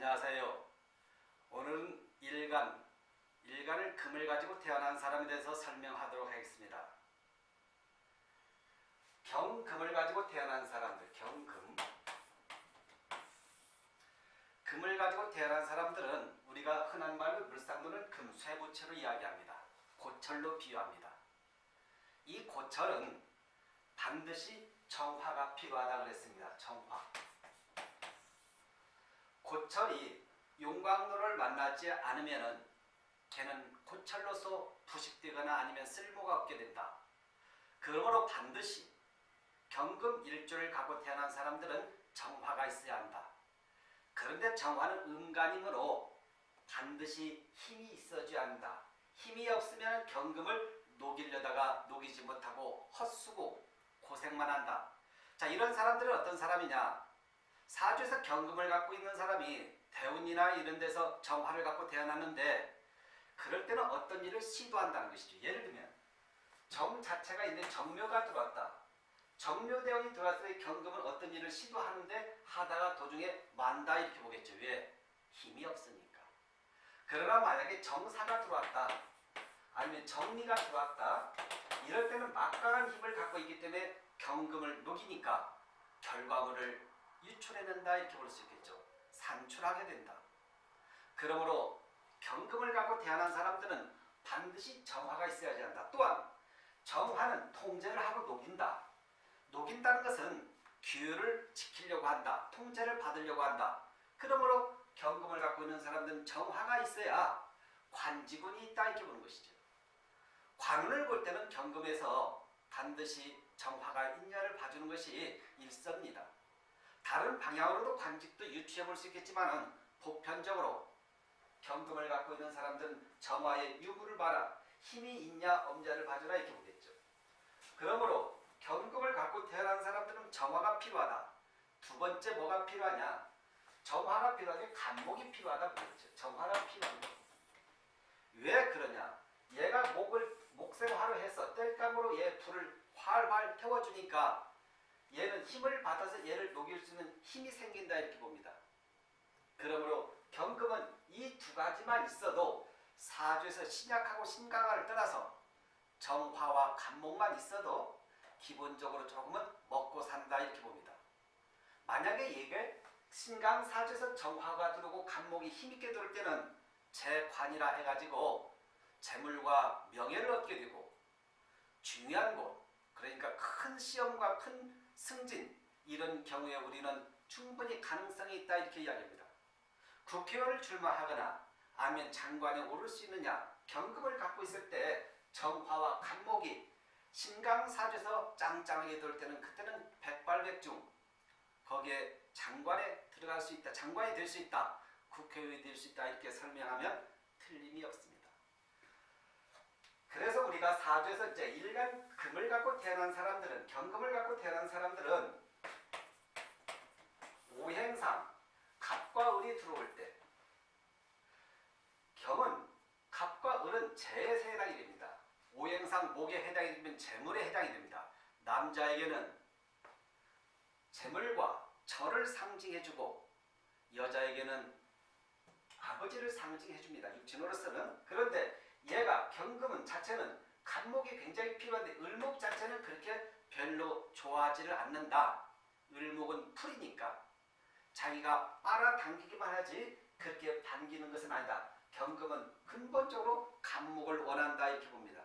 안녕하세요. 오늘은 일간, 일간을 금을 가지고 태어난 사람에 대해서 설명하도록 하겠습니다. 경금을 가지고 태어난 사람들, 경금. 금을 가지고 태어난 사람들은 우리가 흔한 말로 물상도는 금, 쇠부채로 이야기합니다. 고철로 비유합니다. 이 고철은 반드시 정화가 필요하다고 그랬습니다. 정화. 고철이 용광로를 만나지 않으면 걔는 고철로서 부식되거나 아니면 쓸모가 없게 된다. 그러므로 반드시 경금 일조를 갖고 태어난 사람들은 정화가 있어야 한다. 그런데 정화는 음간이므로 반드시 힘이 있어줘야 한다. 힘이 없으면 경금을 녹이려다가 녹이지 못하고 헛수고 고생만 한다. 자 이런 사람들은 어떤 사람이냐? 사주에서 경금을 갖고 있는 사람이 대운이나 이런 데서 정화를 갖고 태어났는데 그럴 때는 어떤 일을 시도한다는 것이죠. 예를 들면 정 자체가 있는 정묘가 들어왔다. 정묘대운이 들어왔을 때 경금은 어떤 일을 시도하는데 하다가 도중에 만다 이렇게 보겠죠. 왜? 힘이 없으니까. 그러나 만약에 정사가 들어왔다. 아니면 정리가 들어왔다. 이럴 때는 막강한 힘을 갖고 있기 때문에 경금을 녹이니까 결과물을 유출해낸다 이렇게 볼 수 있겠죠. 산출하게 된다. 그러므로 경금을 갖고 태어난 사람들은 반드시 정화가 있어야지 한다. 또한 정화는 통제를 하고 녹인다. 녹인다는 것은 규율을 지키려고 한다. 통제를 받으려고 한다. 그러므로 경금을 갖고 있는 사람들은 정화가 있어야 관지군이 있다 이렇게 보는 것이죠. 관운을 볼 때는 경금에서 반드시 정화가 있냐를 봐주는 것이 일섭니다. 다른 방향으로도 관직도 유추해 볼 수 있겠지만 보편적으로 경금을 갖고 있는 사람들은 정화의 유무를 봐라. 힘이 있냐 없냐를 봐주라 이렇게 보겠죠. 그러므로 경금을 갖고 태어난 사람들은 정화가 필요하다. 두 번째 뭐가 필요하냐? 정화가 필요하게 간목이 필요하다 그랬죠. 정화가 필요합니다. 왜 그러냐? 얘가 목을 목생화로 해서 뗄감으로 얘 불을 활활 태워주니까 얘는 힘을 받아서 얘를 녹일 수 있는 힘이 생긴다 이렇게 봅니다. 그러므로 경금은 이 두 가지만 있어도 사주에서 신약하고 신강화를 떠나서 정화와 간목만 있어도 기본적으로 조금은 먹고 산다 이렇게 봅니다. 만약에 이게 신강 사주에서 정화가 들어오고 간목이 힘있게 들어올 때는 재관이라 해가지고 재물과 명예를 얻게 되고 중요한 곳 그러니까 큰 시험과 큰 승진 이런 경우에 우리는 충분히 가능성이 있다 이렇게 이야기합니다. 국회의원을 출마하거나 아니면 장관에 오를 수 있느냐 경금을 갖고 있을 때 정화와 간목이 신강사주에서 짱짱하게 들을 때는 그때는 백발백중 거기에 장관에 들어갈 수 있다. 장관이 될 수 있다. 국회의원이 될 수 있다. 이렇게 설명하면 틀림이 없습니다. 그래서 우리가 사주에서 이제 일간 금을 갖고 태어난 사람들은 경금을 갖고 태어난 사람들은 오행상 갑과 을이 들어올 때 경은 갑과 을은 재에 해당이 됩니다. 오행상 목에 해당이 되면 재물에 해당이 됩니다. 남자에게는 재물과 절을 상징해주고 여자에게는 아버지를 상징해줍니다. 육친으로서는. 그런데 얘가 경금은 자체는 간목이 굉장히 필요한데 을목 자체는 그렇게 별로 좋아하지를 않는다. 을목은 풀이니까 자기가 빨아당기기만 하지 그렇게 반기는 것은 아니다. 경금은 근본적으로 간목을 원한다 이렇게 봅니다.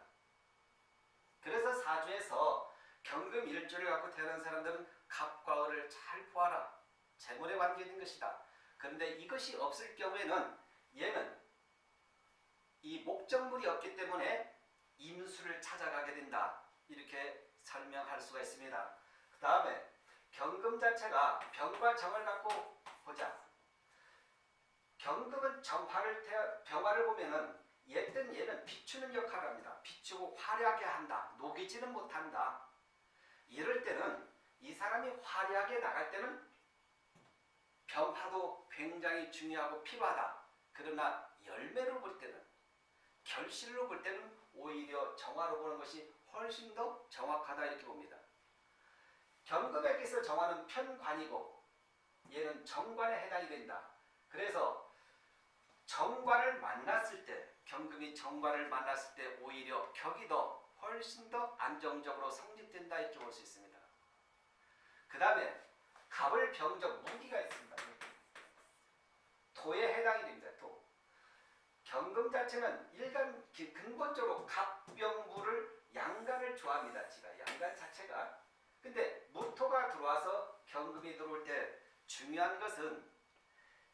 그래서 사주에서 경금 일주를 갖고 태어난 사람들은 갑과 을을 잘 보아라. 재물에 관계된 것이다. 그런데 이것이 없을 경우에는 얘는 이 목적물이 없기 때문에 임수를 찾아가게 된다. 이렇게 설명할 수가 있습니다. 그 다음에 경금 자체가 병과 정을 갖고 보자. 경금은 정화를 태어, 병화를 보면은 얘든 얘는 비추는 역할을 합니다. 비추고 화려하게 한다. 녹이지는 못한다. 이럴 때는 이 사람이 화려하게 나갈 때는 병화도 굉장히 중요하고 필요하다. 그러나 열매로 볼 때는 결실로 볼 때는 오히려 정화로 보는 것이 훨씬 더 정확하다 이렇게 봅니다. 경금에게서 정화는 편관이고 얘는 정관에 해당이 된다. 그래서 정관을 만났을 때 경금이 정관을 만났을 때 오히려 격이 더 훨씬 더 안정적으로 성립된다 이렇게 볼 수 있습니다. 그 다음에 갑을 병적 무기가 있습니다. 도에 해당이 됩니다. 도. 경금 자체는 일간 기- 근본적으로 갑병무를 양간을 좋아합니다. 지가 양간 자체가. 근데 무토가 들어와서 경금이 들어올 때 중요한 것은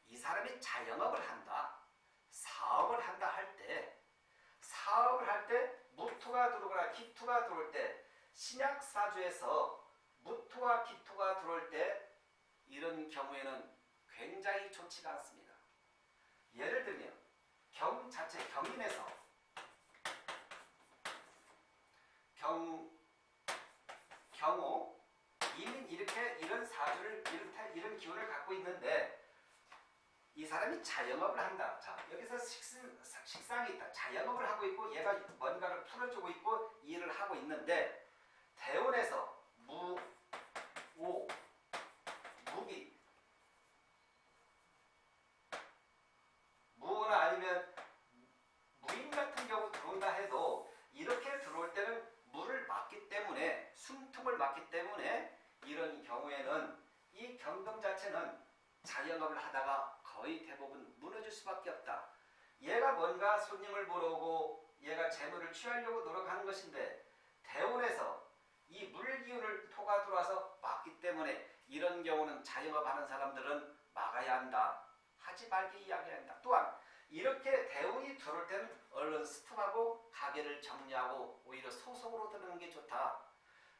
이 사람이 자영업을 한다. 사업을 한다 할 때 사업을 할 때 무토가 들어오거나 기토가 들어올 때 신약사주에서 무토와 기토가 들어올 때 이런 경우에는 굉장히 좋지가 않습니다. 예를 들면 경 자체 경인에서 경 경호 이민 이렇게 이런 사주를 이런 태- 이런 기운을 갖고 있는데 이 사람이 자영업을 한다. 자 여기서 식상, 식상이 있다. 자영업을 하고 있고 얘가 뭔가를 풀어주고 있고 일을 하고 있는데 대운에서 무, 오, 무기 무나 아니면 무인 같은 경우 들어온다 해도 이렇게 들어올 때는 물을 막기 때문에 숨통을 막기 때문에 이런 경우에는 이 경금 자체는 자영업을 하다가 거의 대부분 무너질 수밖에 없다. 얘가 뭔가 손님을 보러 오고 얘가 재물을 취하려고 노력하는 것인데 대운에서 이 물기운을 토가 들어와서 막기 때문에 이런 경우는 자영업하는 사람들은 막아야 한다. 하지 말게 이야기한다. 또한 이렇게 대운이 들어올 때는 얼른 스톱하고 가게를 정리하고 오히려 소속으로 드는 게 좋다.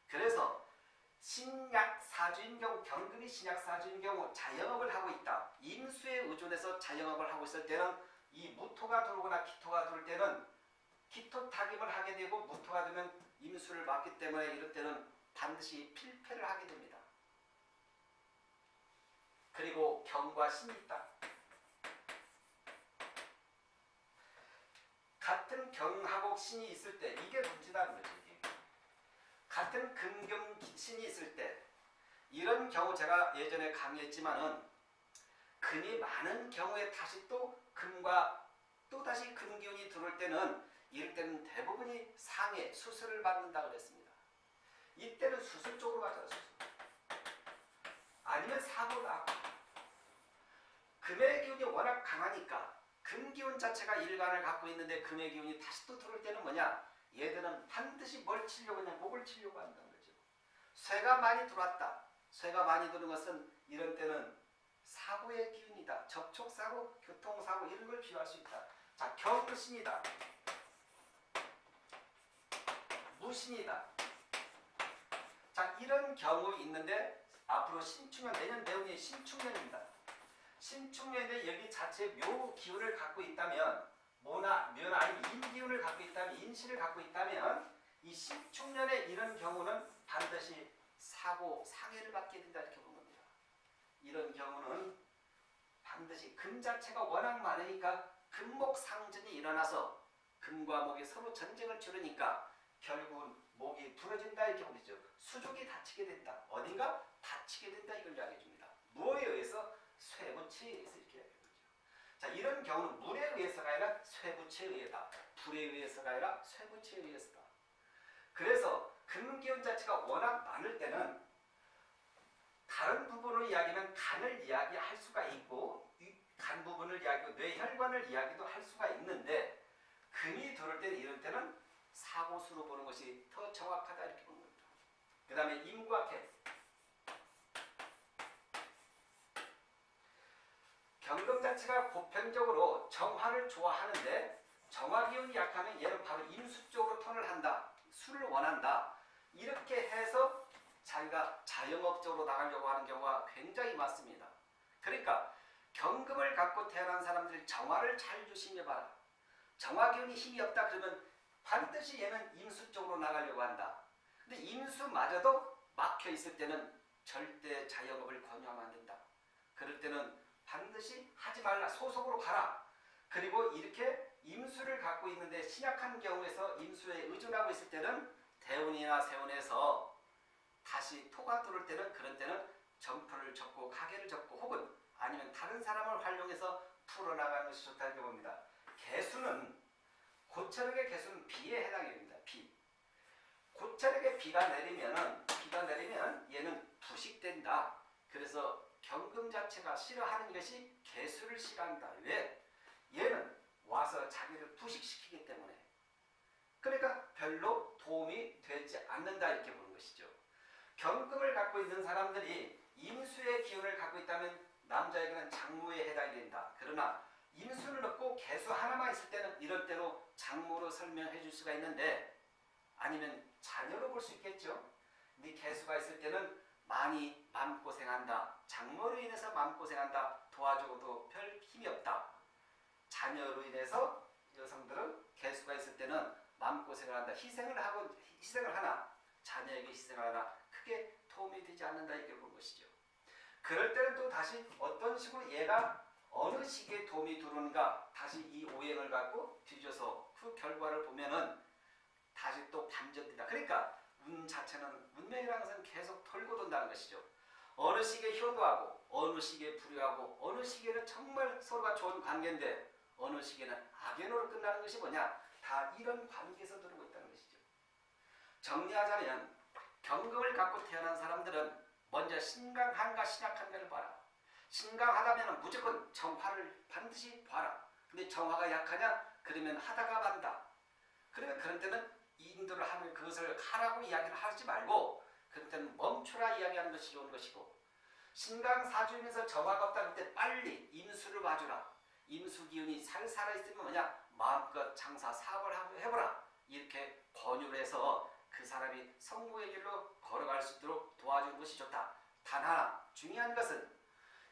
그래서 신약 사주인 경우 경금이 신약 사주인 경우 자영업을 하고 있다. 임수에 의존해서 자영업을 하고 있을 때는 이 무토가 들어오거나 기토가 들어올 때는 기토 타격을 하게 되고 무토가 되면 임수를 맞기 때문에 이럴 때는 반드시 필패를 하게 됩니다. 그리고 경과 신이 있다. 같은 경하고 신이 있을 때 이게 거죠. 이게. 같은 금경 신이 있을 때 이런 경우 제가 예전에 강의했지만은 금이 많은 경우에 다시 또 금과 또 다시 금기운이 들어올 때는 이럴 때는 대부분이 상해 수술을 받는다 그랬습니다. 이때는 수술 쪽으로 가죠. 수술. 아니면 사고가 금의 기운이 워낙 강하니까 금 기운 자체가 일간을 갖고 있는데 금의 기운이 다시 또 들어올 때는 뭐냐? 얘들은 반드시 뭘 치려고 하냐? 목을 치려고 한다는 거죠. 쇠가 많이 들어왔다. 쇠가 많이 드는 것은 이런 때는 사고의 기운이다. 접촉사고, 교통사고 이런 걸 비유할 수 있다. 자, 경신이다. 무신이다. 자, 이런 경우 있는데 앞으로 신축년, 내년 내후년이 신축년입니다. 신축년에 여기 자체 묘 기운을 갖고 있다면 모나, 묘나 아니면 인 기운을 갖고 있다면 인신을 갖고 있다면 이 신축년에 이런 경우는 반드시 사고, 상해를 받게 된다 이렇게 보는 겁니다. 이런 경우는 반드시 금 자체가 워낙 많으니까 금목 상전이 일어나서 금과 목이 서로 전쟁을 치르니까 결국은 목이 부러진다 이렇게 보죠. 수족이 다치게 된다. 어딘가 다치게 된다 이걸 이야기해 줍니다. 무엇에 의해서 보죠. 자 이런 경우는 물에 의해서가 아니라 쇠부치에 의해다. 불에 의해서가 아니라 쇠부치에 의해서다. 그래서 금기운 자체가 워낙 많을 때는 다른 부분을 이야기하면 간을 이야기할 수가 있고 이간 부분을 이야기하고 뇌혈관을 이야기도 할 수가 있는데 금이 들을 때는 이럴 때는 사고수로 보는 것이 더 정확하다 이렇게 보는 겁니다. 그 다음에 임과 개 경금 자체가 보편적으로 정화를 좋아하는데 정화 기운이 약하면 얘는 바로 임수 쪽으로 턴을 한다. 술을 원한다. 이렇게 해서 자기가 자영업적으로 나가려고 하는 경우가 굉장히 많습니다. 그러니까 경금을 갖고 태어난 사람들이 정화를 잘 조심해 봐라. 정화 기운이 힘이 없다 그러면 반드시 얘는 임수 쪽으로 나가려고 한다. 근데 임수마저도 막혀 있을 때는 절대 자영업을 권유하면 안 된다. 그럴 때는 반드시 하지 말라. 소속으로 가라. 그리고 이렇게 임수를 갖고 있는데 신약한 경우에서 임수에 의존하고 있을 때는 대운이나 세운에서 다시 토가 들어올 때는 그런 때는 점프를 접고 가게를 접고 혹은 아니면 다른 사람을 활용해서 풀어나가는 것이 좋다 이렇게 봅니다. 개수는 고철역의 개수는 비에 해당이 됩니다. 비. 고철역에 비가 내리면은 비가 내리면 얘는 부식된다. 그래서 경금 자체가 싫어하는 것이 개수를 싫어한다. 왜? 얘는 와서 자기를 부식시키기 때문에. 그러니까 별로 도움이 되지 않는다 이렇게 보는 것이죠. 경금을 갖고 있는 사람들이 임수의 기운을 갖고 있다면 남자에게는 장모에 해당이 된다. 그러나 임수는 없고 개수 하나만 있을 때는 이럴 때로 장모로 설명해 줄 수가 있는데 아니면 자녀로 볼 수 있겠죠. 근데 개수가 있을 때는 고생한다. 장모로 인해서 마음고생한다. 도와줘도 별 힘이 없다. 자녀로 인해서 여성들은 개수가 있을 때는 마음고생을 한다. 희생을 하고 희생을 하나 자녀에게 희생을 하나 크게 도움이 되지 않는다 이렇게 본 것이죠. 그럴 때는 또 다시 어떤 식으로 얘가 어느 시기에 도움이 들어오는가 다시 이 오행을 갖고 뒤져서 그 결과를 보면은 다시 또 반전된다. 그러니까 운 자체는 운명이라는 것은 계속 돌고 돈다는 것이죠. 어느 시기에 효도하고 어느 시기에 불효하고 어느 시기에는 정말 서로가 좋은 관계인데 어느 시기에는 악연으로 끝나는 것이 뭐냐? 다 이런 관계에서 들어오고 있다는 것이죠. 정리하자면 경금을 갖고 태어난 사람들은 먼저 신강한가 신약한가를 봐라. 신강하다면 무조건 정화를 반드시 봐라. 근데 정화가 약하냐? 그러면 하다가 만다. 그러면 그런 때는 인도를 하면 그것을 하라고 이야기를 하지 말고 그럴 때는 멈춰라 이야기하는 것이 좋은 것이고 신강 사주면서 정화가 없다 그때 빨리 임수를 봐주라. 임수 기운이 살 살아있으면 뭐냐? 마음껏 장사 사업을 해보라. 이렇게 권유를 해서 그 사람이 성공의 길로 걸어갈 수 있도록 도와주는 것이 좋다. 단 하나 중요한 것은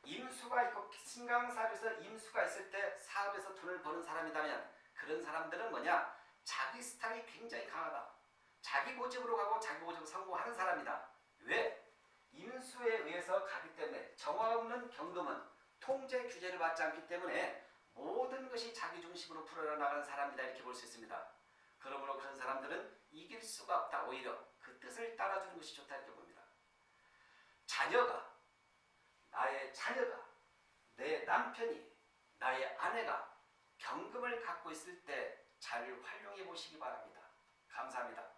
임수가 있고 신강사주에서 임수가 있을 때 사업에서 돈을 버는 사람이라면 그런 사람들은 뭐냐? 자기 스타일이 굉장히 강하다. 자기 고집으로 가고 자기 고집으로 성공하는 사람이다. 왜? 임수에 의해서 가기 때문에 정화 없는 경금은 통제 규제를 받지 않기 때문에 모든 것이 자기 중심으로 풀어나가는 사람이다 이렇게 볼 수 있습니다. 그러므로 그런 사람들은 이길 수가 없다. 오히려 그 뜻을 따라주는 것이 좋다 이렇게 봅니다. 자녀가 나의 자녀가 내 남편이 나의 아내가 경금을 갖고 있을 때 잘 활용해 보시기 바랍니다. 감사합니다.